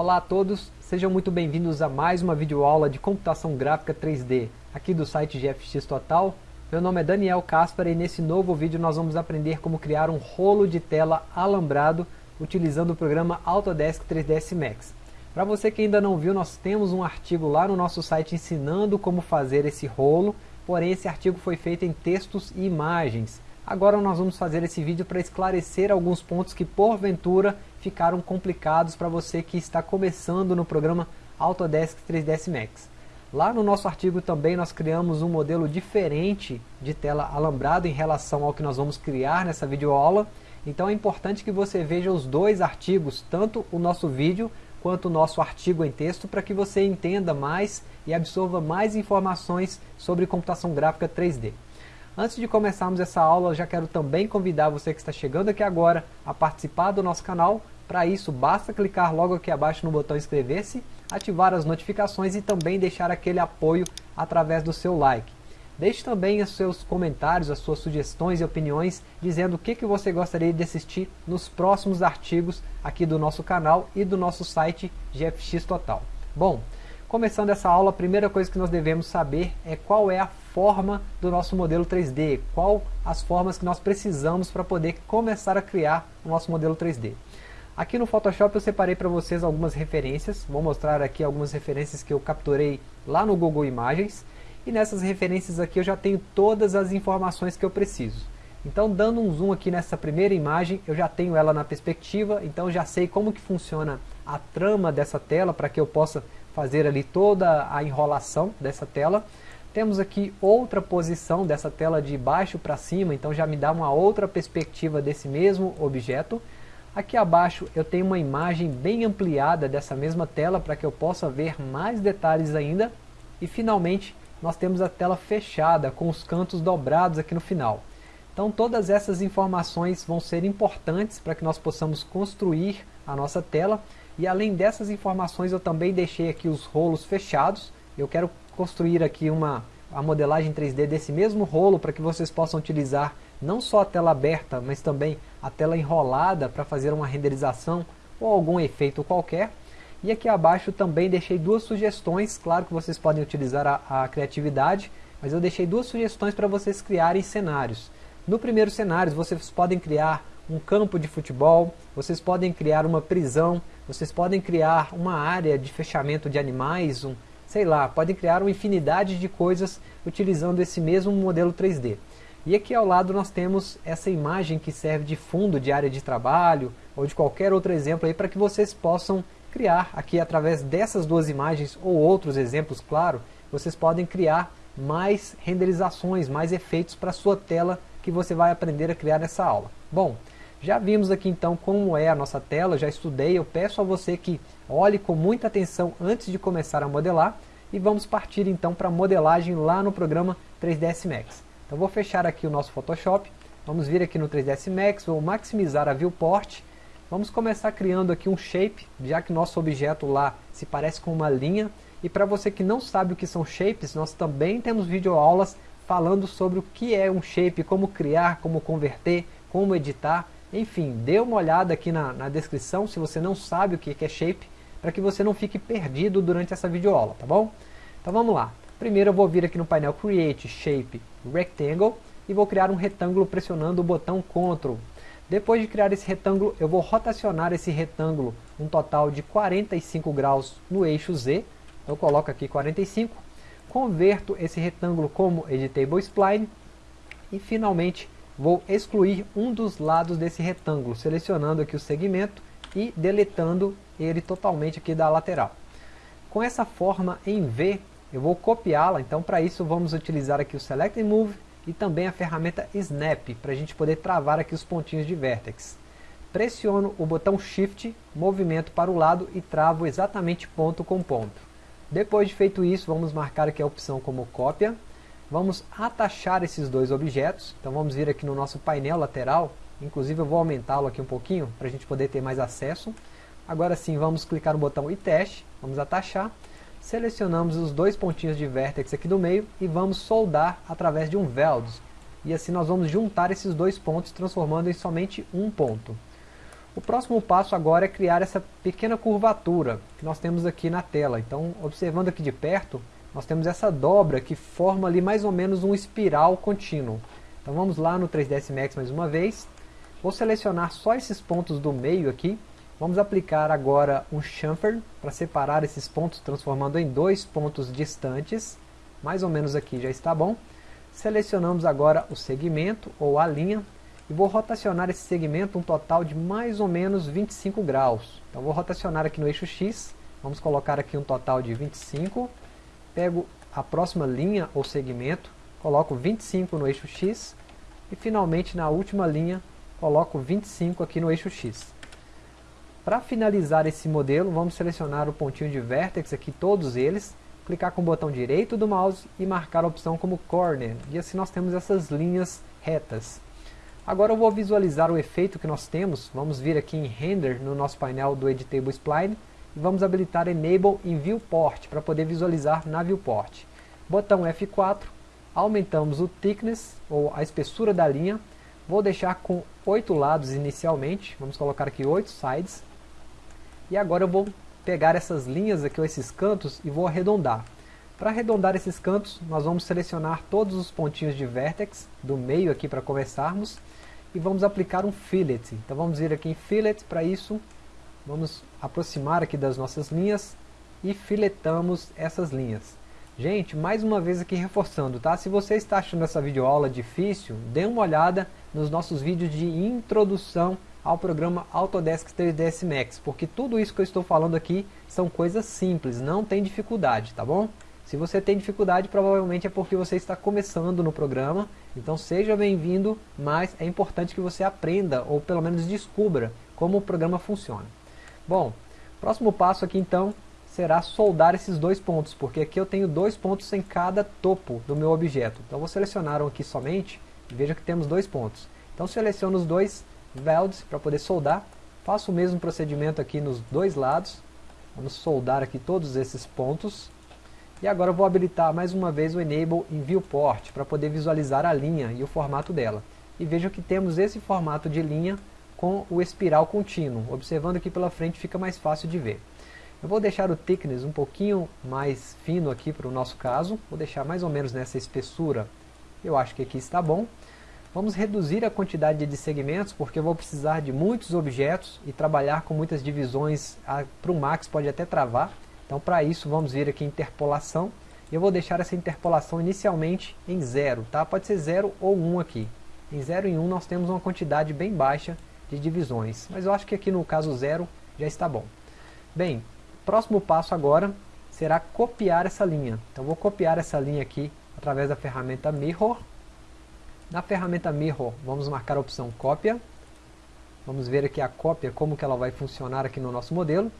Olá a todos, sejam muito bem-vindos a mais uma videoaula de computação gráfica 3D, aqui do site GFX Total. Meu nome é Daniel Caspar e nesse novo vídeo nós vamos aprender como criar um rolo de tela alambrado utilizando o programa Autodesk 3ds Max. Para você que ainda não viu, nós temos um artigo lá no nosso site ensinando como fazer esse rolo, porém esse artigo foi feito em textos e imagens. Agora nós vamos fazer esse vídeo para esclarecer alguns pontos que porventura ficaram complicados para você que está começando no programa Autodesk 3ds Max. Lá no nosso artigo também nós criamos um modelo diferente de tela alambrado em relação ao que nós vamos criar nessa videoaula. Então é importante que você veja os dois artigos, tanto o nosso vídeo quanto o nosso artigo em texto, para que você entenda mais e absorva mais informações sobre computação gráfica 3D. Antes de começarmos essa aula, eu já quero também convidar você que está chegando aqui agora a participar do nosso canal. Para isso, basta clicar logo aqui abaixo no botão inscrever-se, ativar as notificações e também deixar aquele apoio através do seu like. Deixe também os seus comentários, as suas sugestões e opiniões, dizendo o que, que você gostaria de assistir nos próximos artigos aqui do nosso canal e do nosso site GFX Total. Bom, começando essa aula, a primeira coisa que nós devemos saber é qual é a forma do nosso modelo 3D, qual as formas que nós precisamos para poder começar a criar o nosso modelo 3D. Aqui no Photoshop eu separei para vocês algumas referências, vou mostrar aqui algumas referências que eu capturei lá no Google Imagens, e nessas referências aqui eu já tenho todas as informações que eu preciso. Então dando um zoom aqui nessa primeira imagem, eu já tenho ela na perspectiva, então já sei como que funciona a trama dessa tela, para que eu possa fazer ali toda a enrolação dessa tela. Temos aqui outra posição dessa tela de baixo para cima, então já me dá uma outra perspectiva desse mesmo objeto. Aqui abaixo eu tenho uma imagem bem ampliada dessa mesma tela para que eu possa ver mais detalhes ainda. E finalmente nós temos a tela fechada com os cantos dobrados aqui no final. Então todas essas informações vão ser importantes para que nós possamos construir a nossa tela. E além dessas informações eu também deixei aqui os rolos fechados. Eu quero construir aqui uma a modelagem 3D desse mesmo rolo para que vocês possam utilizar não só a tela aberta, mas também a tela enrolada para fazer uma renderização ou algum efeito qualquer. E aqui abaixo também deixei duas sugestões, claro que vocês podem utilizar a, a criatividade, mas eu deixei duas sugestões para vocês criarem cenários. No primeiro cenário vocês podem criar um campo de futebol, vocês podem criar uma prisão, vocês podem criar uma área de fechamento de animais, um, sei lá, podem criar uma infinidade de coisas utilizando esse mesmo modelo 3D. E aqui ao lado nós temos essa imagem que serve de fundo de área de trabalho ou de qualquer outro exemplo aí para que vocês possam criar aqui através dessas duas imagens ou outros exemplos, claro, vocês podem criar mais renderizações, mais efeitos para a sua tela que você vai aprender a criar nessa aula. Bom, já vimos aqui então como é a nossa tela, já estudei, eu peço a você que olhe com muita atenção antes de começar a modelar. E vamos partir então para a modelagem lá no programa 3ds Max. Então vou fechar aqui o nosso Photoshop, vamos vir aqui no 3ds Max, vou maximizar a viewport, vamos começar criando aqui um shape, já que nosso objeto lá se parece com uma linha, e para você que não sabe o que são shapes, nós também temos videoaulas falando sobre o que é um shape, como criar, como converter, como editar, enfim, dê uma olhada aqui na, na descrição se você não sabe o que é shape, para que você não fique perdido durante essa videoaula, tá bom? Então vamos lá. Primeiro eu vou vir aqui no painel Create Shape Rectangle e vou criar um retângulo pressionando o botão Ctrl. Depois de criar esse retângulo, eu vou rotacionar esse retângulo um total de 45 graus no eixo Z. Eu coloco aqui 45, converto esse retângulo como Editable Spline e finalmente vou excluir um dos lados desse retângulo, selecionando aqui o segmento e deletando ele totalmente aqui da lateral. Com essa forma em V, eu vou copiá-la, então para isso vamos utilizar aqui o Select and Move e também a ferramenta Snap, para a gente poder travar aqui os pontinhos de Vertex. Pressiono o botão Shift, movimento para o lado e travo exatamente ponto com ponto. Depois de feito isso, vamos marcar aqui a opção como cópia, Vamos atachar esses dois objetos, então vamos vir aqui no nosso painel lateral, inclusive eu vou aumentá-lo aqui um pouquinho, para a gente poder ter mais acesso. Agora sim, vamos clicar no botão e teste, vamos atachar, selecionamos os dois pontinhos de vértex aqui do meio e vamos soldar através de um weld. E assim nós vamos juntar esses dois pontos, transformando em somente um ponto. O próximo passo agora é criar essa pequena curvatura que nós temos aqui na tela. Então, observando aqui de perto, nós temos essa dobra que forma ali mais ou menos um espiral contínuo. Então vamos lá no 3ds Max mais uma vez. Vou selecionar só esses pontos do meio aqui. Vamos aplicar agora um chamfer para separar esses pontos, transformando em dois pontos distantes. Mais ou menos aqui já está bom. Selecionamos agora o segmento ou a linha e vou rotacionar esse segmento um total de mais ou menos 25 graus. Então vou rotacionar aqui no eixo X, vamos colocar aqui um total de 25, pego a próxima linha ou segmento, coloco 25 no eixo X e finalmente na última linha coloco 25 aqui no eixo X. Para finalizar esse modelo, vamos selecionar o pontinho de vértex aqui, todos eles, clicar com o botão direito do mouse e marcar a opção como corner, e assim nós temos essas linhas retas. Agora eu vou visualizar o efeito que nós temos. Vamos vir aqui em Render no nosso painel do Editable Spline e vamos habilitar Enable em Viewport para poder visualizar na Viewport. Botão F4, aumentamos o thickness ou a espessura da linha. Vou deixar com 8 lados inicialmente, vamos colocar aqui 8 sides. E agora eu vou pegar essas linhas aqui, ou esses cantos, e vou arredondar. Para arredondar esses cantos, nós vamos selecionar todos os pontinhos de vertex do meio aqui para começarmos e vamos aplicar um fillet. Então vamos vir aqui em fillet, para isso vamos aproximar aqui das nossas linhas e filetamos essas linhas. Gente, mais uma vez aqui reforçando, tá? Se você está achando essa videoaula difícil, dê uma olhada nos nossos vídeos de introdução ao programa Autodesk 3ds Max, porque tudo isso que eu estou falando aqui são coisas simples, não tem dificuldade, tá bom? Se você tem dificuldade, provavelmente é porque você está começando no programa, então seja bem-vindo, mas é importante que você aprenda, ou pelo menos descubra, como o programa funciona. Bom, próximo passo aqui então será soldar esses dois pontos, porque aqui eu tenho dois pontos em cada topo do meu objeto. Então vou selecionar um aqui somente, e veja que temos dois pontos. Então seleciono os dois welds para poder soldar, faço o mesmo procedimento aqui nos dois lados, vamos soldar aqui todos esses pontos, e agora eu vou habilitar mais uma vez o Enable em Viewport para poder visualizar a linha e o formato dela. E veja que temos esse formato de linha com o espiral contínuo. Observando aqui pela frente fica mais fácil de ver. Eu vou deixar o thickness um pouquinho mais fino aqui para o nosso caso. Vou deixar mais ou menos nessa espessura. Eu acho que aqui está bom. Vamos reduzir a quantidade de segmentos, porque eu vou precisar de muitos objetos e trabalhar com muitas divisões. Para o Max pode até travar. Então para isso vamos vir aqui em interpolação. Eu vou deixar essa interpolação inicialmente em 0, tá? Pode ser 0 ou 1 um aqui. Em 0 e 1 um nós temos uma quantidade bem baixa de divisões. Mas eu acho que aqui no caso 0 já está bom. Bem, próximo passo agora será copiar essa linha. Então vou copiar essa linha aqui através da ferramenta Mirror. Na ferramenta Mirror vamos marcar a opção cópia. Vamos ver aqui a cópia, como que ela vai funcionar aqui no nosso modelo.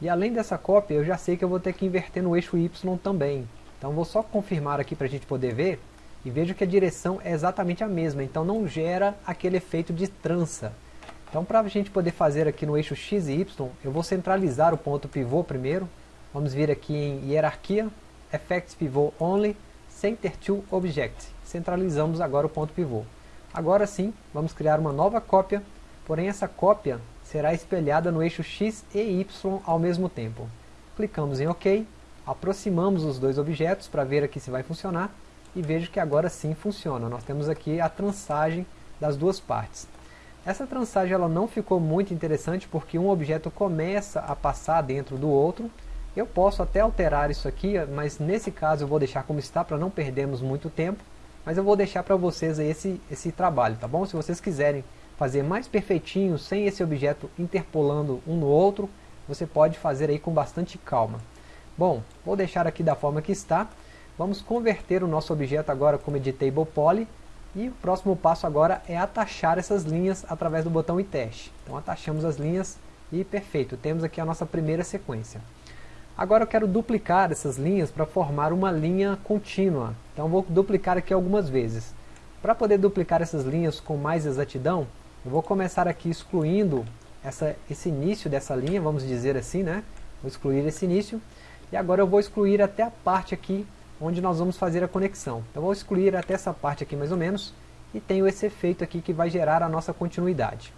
E além dessa cópia, eu já sei que eu vou ter que inverter no eixo Y também. Então vou só confirmar aqui para a gente poder ver. E vejo que a direção é exatamente a mesma, então não gera aquele efeito de trança. Então para a gente poder fazer aqui no eixo X e Y, eu vou centralizar o ponto pivô primeiro. Vamos vir aqui em Hierarquia, Effects Pivot Only, Center to Object. Centralizamos agora o ponto pivô. Agora sim, vamos criar uma nova cópia, porém essa cópia será espelhada no eixo X e Y ao mesmo tempo. Clicamos em OK, aproximamos os dois objetos para ver aqui se vai funcionar e vejo que agora sim funciona. Nós temos aqui a trançagem das duas partes. Essa trançagem ela não ficou muito interessante porque um objeto começa a passar dentro do outro. Eu posso até alterar isso aqui, mas nesse caso eu vou deixar como está para não perdermos muito tempo. Mas eu vou deixar para vocês esse, esse trabalho, tá bom? Se vocês quiserem fazer mais perfeitinho, sem esse objeto interpolando um no outro, você pode fazer aí com bastante calma. Bom, vou deixar aqui da forma que está. Vamos converter o nosso objeto agora como Editable Poly. E o próximo passo agora é atachar essas linhas através do botão e teste. Então atachamos as linhas e perfeito, temos aqui a nossa primeira sequência. Agora eu quero duplicar essas linhas para formar uma linha contínua. Então vou duplicar aqui algumas vezes. Para poder duplicar essas linhas com mais exatidão, eu vou começar aqui excluindo essa, esse início dessa linha, vamos dizer assim, né? Vou excluir esse início. E agora eu vou excluir até a parte aqui onde nós vamos fazer a conexão. Então vou excluir até essa parte aqui mais ou menos. E tenho esse efeito aqui que vai gerar a nossa continuidade.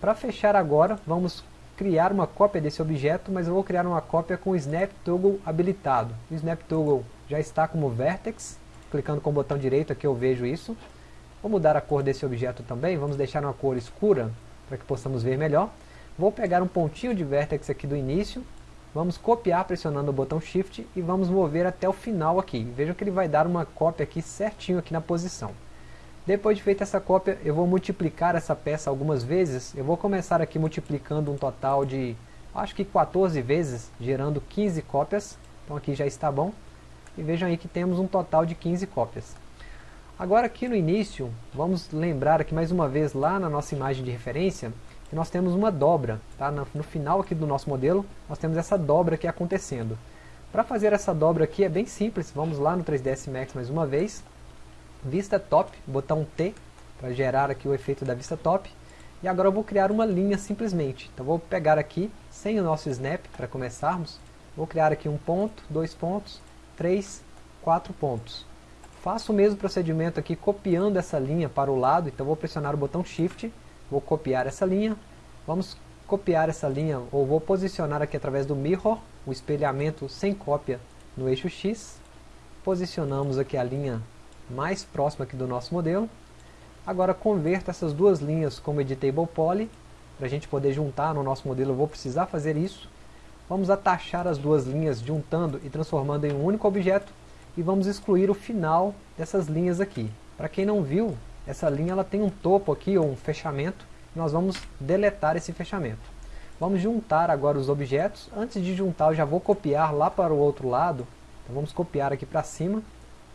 Para fechar agora, vamos criar uma cópia desse objeto, mas eu vou criar uma cópia com o Snap Toggle habilitado. O Snap Toggle já está como Vertex, clicando com o botão direito aqui eu vejo isso. Vou mudar a cor desse objeto também, vamos deixar uma cor escura, para que possamos ver melhor. Vou pegar um pontinho de Vertex aqui do início, vamos copiar pressionando o botão Shift e vamos mover até o final aqui. Vejam que ele vai dar uma cópia aqui certinho aqui na posição. Depois de feita essa cópia, eu vou multiplicar essa peça algumas vezes. Eu vou começar aqui multiplicando um total de, acho que 14 vezes, gerando 15 cópias. Então aqui já está bom. E vejam aí que temos um total de 15 cópias. Agora aqui no início, vamos lembrar aqui mais uma vez lá na nossa imagem de referência, que nós temos uma dobra. Tá? No final aqui do nosso modelo, nós temos essa dobra aqui acontecendo. Para fazer essa dobra aqui é bem simples, vamos lá no 3ds Max mais uma vez vista top, botão T, para gerar aqui o efeito da vista top. E agora eu vou criar uma linha simplesmente. Então vou pegar aqui, sem o nosso snap, para começarmos, vou criar aqui um ponto, dois pontos, três, quatro pontos. Faço o mesmo procedimento aqui, copiando essa linha para o lado, então vou pressionar o botão Shift, vou copiar essa linha, vamos copiar essa linha, ou vou posicionar aqui através do Mirror, o espelhamento sem cópia no eixo X, posicionamos aqui a linha mais próxima aqui do nosso modelo. Agora converta essas duas linhas como editable poly, para a gente poder juntar no nosso modelo eu vou precisar fazer isso. Vamos atachar as duas linhas juntando e transformando em um único objeto e vamos excluir o final dessas linhas aqui. Para quem não viu, essa linha ela tem um topo aqui ou um fechamento nós vamos deletar esse fechamento. Vamos juntar agora os objetos. Antes de juntar eu já vou copiar lá para o outro lado. Então vamos copiar aqui para cima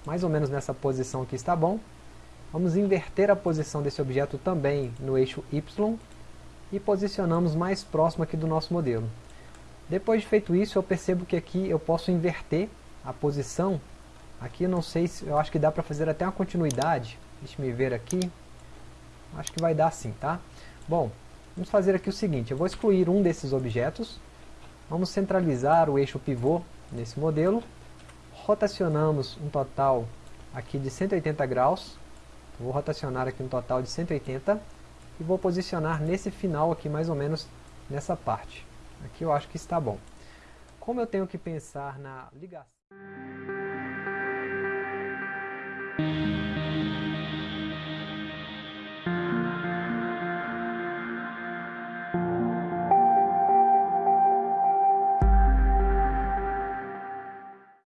mais ou menos nessa posição aqui está bom. Vamos inverter a posição desse objeto também no eixo Y e posicionamos mais próximo aqui do nosso modelo. Depois de feito isso, eu percebo que aqui eu posso inverter a posição. Aqui eu não sei se, eu acho que dá para fazer até uma continuidade. Deixa me ver aqui. Acho que vai dar sim, tá? Bom, vamos fazer aqui o seguinte, eu vou excluir um desses objetos. Vamos centralizar o eixo pivô nesse modelo rotacionamos um total aqui de 180 graus, vou rotacionar aqui um total de 180 e vou posicionar nesse final aqui mais ou menos nessa parte. Aqui eu acho que está bom. Como eu tenho que pensar na ligação